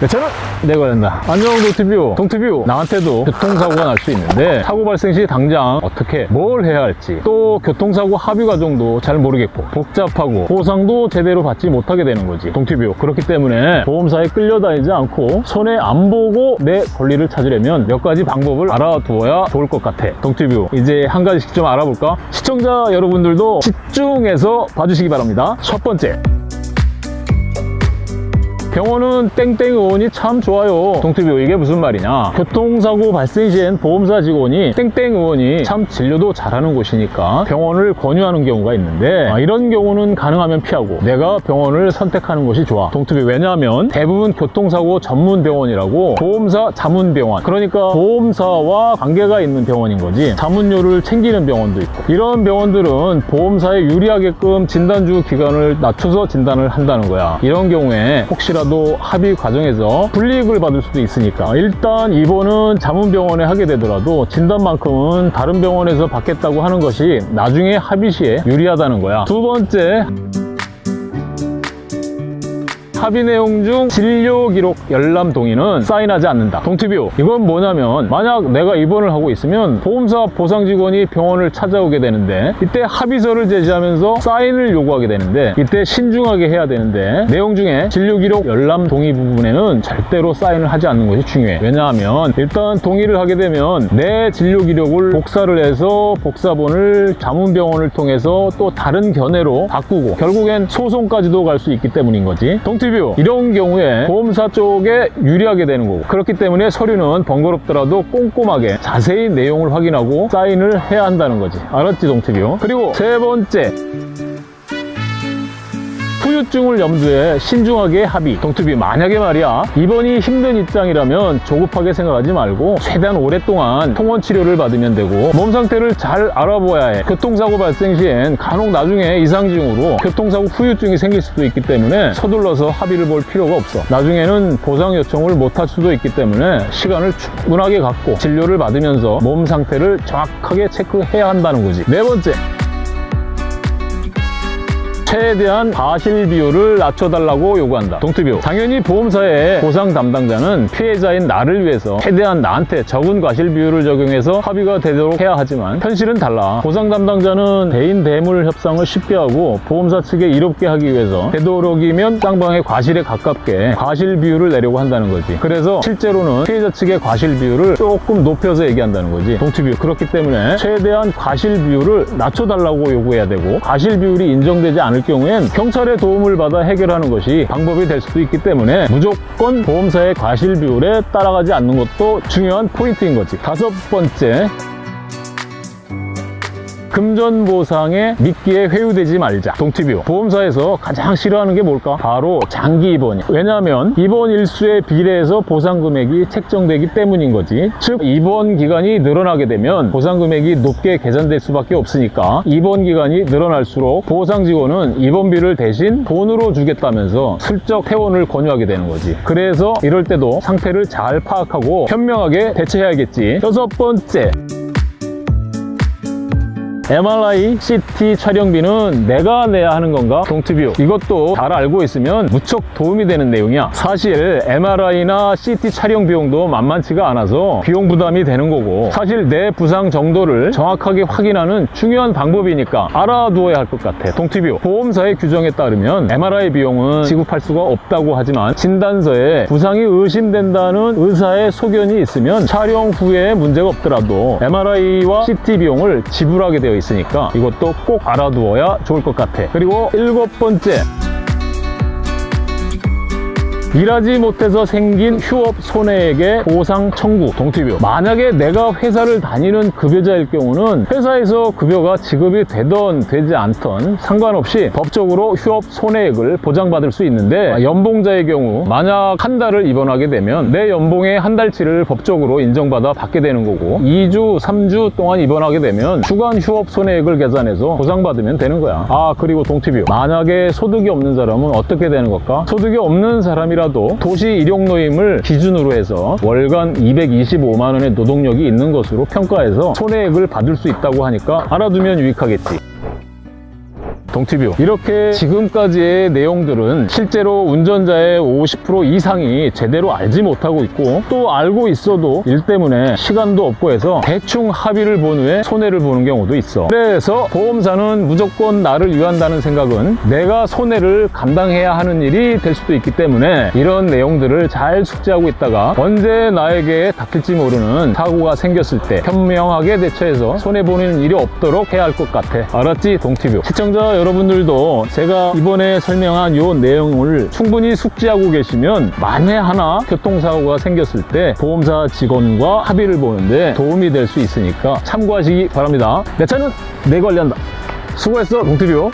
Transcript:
내 차는 내가 된다. 안녕 동티뷰. 동티뷰 나한테도 교통사고가 날 수 있는데 사고 발생 시 당장 어떻게 뭘 해야 할지 또 교통사고 합의 과정도 잘 모르겠고 복잡하고 보상도 제대로 받지 못하게 되는 거지. 동티뷰 그렇기 때문에 보험사에 끌려다니지 않고 손해 안 보고 내 권리를 찾으려면 몇 가지 방법을 알아두어야 좋을 것 같아. 동티뷰 이제 한 가지씩 좀 알아볼까? 시청자 여러분들도 집중해서 봐주시기 바랍니다. 첫 번째 병원은 땡땡 의원이 참 좋아요. 동티뷰 이게 무슨 말이냐? 교통사고 발생 시엔 보험사 직원이 땡땡 의원이 참 진료도 잘하는 곳이니까 병원을 권유하는 경우가 있는데 아, 이런 경우는 가능하면 피하고 내가 병원을 선택하는 것이 좋아. 동티뷰 왜냐하면 대부분 교통사고 전문 병원이라고 보험사 자문병원 그러니까 보험사와 관계가 있는 병원인 거지 자문료를 챙기는 병원도 있고 이런 병원들은 보험사에 유리하게끔 진단주 기간을 낮춰서 진단을 한다는 거야. 이런 경우에 혹시라도 합의 과정에서 불이익을 받을 수도 있으니까 일단 입원은 자문병원에 하게 되더라도 진단만큼은 다른 병원에서 받겠다고 하는 것이 나중에 합의 시에 유리하다는 거야. 두 번째 합의 내용 중 진료 기록 열람 동의는 사인하지 않는다. 동티뷰 이건 뭐냐면 만약 내가 입원을 하고 있으면 보험사 보상 직원이 병원을 찾아오게 되는데 이때 합의서를 제시하면서 사인을 요구하게 되는데 이때 신중하게 해야 되는데 내용 중에 진료 기록 열람 동의 부분에는 절대로 사인을 하지 않는 것이 중요해. 왜냐하면 일단 동의를 하게 되면 내 진료 기록을 복사를 해서 복사본을 자문병원을 통해서 또 다른 견해로 바꾸고 결국엔 소송까지도 갈 수 있기 때문인 거지. 동티 뷰. 이런 경우에 보험사 쪽에 유리하게 되는 거고. 그렇기 때문에 서류는 번거롭더라도 꼼꼼하게 자세히 내용을 확인하고 사인을 해야 한다는 거지. 알았지 동티뷰? 그리고 세 번째 후유증을 염두에 신중하게 합의. 동투비 만약에 말이야 입원이 힘든 입장이라면 조급하게 생각하지 말고 최대한 오랫동안 통원 치료를 받으면 되고 몸 상태를 잘 알아보아야 해. 교통사고 발생 시엔 간혹 나중에 이상징후로 교통사고 후유증이 생길 수도 있기 때문에 서둘러서 합의를 볼 필요가 없어. 나중에는 보상 요청을 못할 수도 있기 때문에 시간을 충분하게 갖고 진료를 받으면서 몸 상태를 정확하게 체크해야 한다는 거지. 네 번째 최대한 과실 비율을 낮춰달라고 요구한다. 동투비율. 당연히 보험사의 보상 담당자는 피해자인 나를 위해서 최대한 나한테 적은 과실 비율을 적용해서 합의가 되도록 해야 하지만 현실은 달라. 보상 담당자는 대인 대물 협상을 쉽게 하고 보험사 측에 이롭게 하기 위해서 되도록이면 쌍방의 과실에 가깝게 과실 비율을 내려고 한다는 거지. 그래서 실제로는 피해자 측의 과실 비율을 조금 높여서 얘기한다는 거지. 동투비율. 그렇기 때문에 최대한 과실 비율을 낮춰달라고 요구해야 되고 과실 비율이 인정되지 않을 경우엔 경찰의 도움을 받아 해결하는 것이 방법이 될 수도 있기 때문에 무조건 보험사의 과실 비율에 따라가지 않는 것도 중요한 포인트인 거지. 다섯 번째, 금전 보상에 미끼에 회유되지 말자. 동티뷰. 보험사에서 가장 싫어하는 게 뭘까? 바로 장기 입원이야. 왜냐하면 입원 일수에 비례해서 보상 금액이 책정되기 때문인 거지. 즉 입원 기간이 늘어나게 되면 보상 금액이 높게 계산될 수밖에 없으니까 입원 기간이 늘어날수록 보상 직원은 입원비를 대신 돈으로 주겠다면서 슬쩍 퇴원을 권유하게 되는 거지. 그래서 이럴 때도 상태를 잘 파악하고 현명하게 대처해야겠지. 여섯 번째. MRI, CT 촬영비는 내가 내야 하는 건가? 동티뷰. 이것도 잘 알고 있으면 무척 도움이 되는 내용이야. 사실 MRI나 CT 촬영 비용도 만만치가 않아서 비용 부담이 되는 거고. 사실 내 부상 정도를 정확하게 확인하는 중요한 방법이니까 알아두어야 할 것 같아. 동티뷰. 보험사의 규정에 따르면 MRI 비용은 지급할 수가 없다고 하지만 진단서에 부상이 의심된다는 의사의 소견이 있으면 촬영 후에 문제가 없더라도 MRI와 CT 비용을 지불하게 되어 있으니까 이것도 꼭 알아두어야 좋을 것 같아. 그리고 일곱 번째 일하지 못해서 생긴 휴업 손해액의 보상 청구 동티뷰. 만약에 내가 회사를 다니는 급여자일 경우는 회사에서 급여가 지급이 되던 되지 않던 상관없이 법적으로 휴업 손해액을 보장받을 수 있는데 연봉자의 경우 만약 한 달을 입원하게 되면 내 연봉의 한 달치를 법적으로 인정받아 받게 되는 거고 2주 3주 동안 입원하게 되면 주간 휴업 손해액을 계산해서 보상받으면 되는 거야. 아 그리고 동티뷰. 만약에 소득이 없는 사람은 어떻게 되는 걸까? 소득이 없는 사람이라 하더라도 도시 일용노임을 기준으로 해서 월간 225만 원의 노동력이 있는 것으로 평가해서 손해액을 받을 수 있다고 하니까 알아두면 유익하겠지. 동티뷰. 이렇게 지금까지의 내용들은 실제로 운전자의 50% 이상이 제대로 알지 못하고 있고 또 알고 있어도 일 때문에 시간도 없고 해서 대충 합의를 본 후에 손해를 보는 경우도 있어. 그래서 보험사는 무조건 나를 위한다는 생각은 내가 손해를 감당해야 하는 일이 될 수도 있기 때문에 이런 내용들을 잘 숙지하고 있다가 언제 나에게 닥칠지 모르는 사고가 생겼을 때 현명하게 대처해서 손해보는 일이 없도록 해야 할 것 같아. 알았지 동티뷰? 시청자 여러분들도 제가 이번에 설명한 요 내용을 충분히 숙지하고 계시면 만에 하나 교통사고가 생겼을 때 보험사 직원과 합의를 보는데 도움이 될 수 있으니까 참고하시기 바랍니다. 내 차는 내 관리한다. 수고했어 동티뷰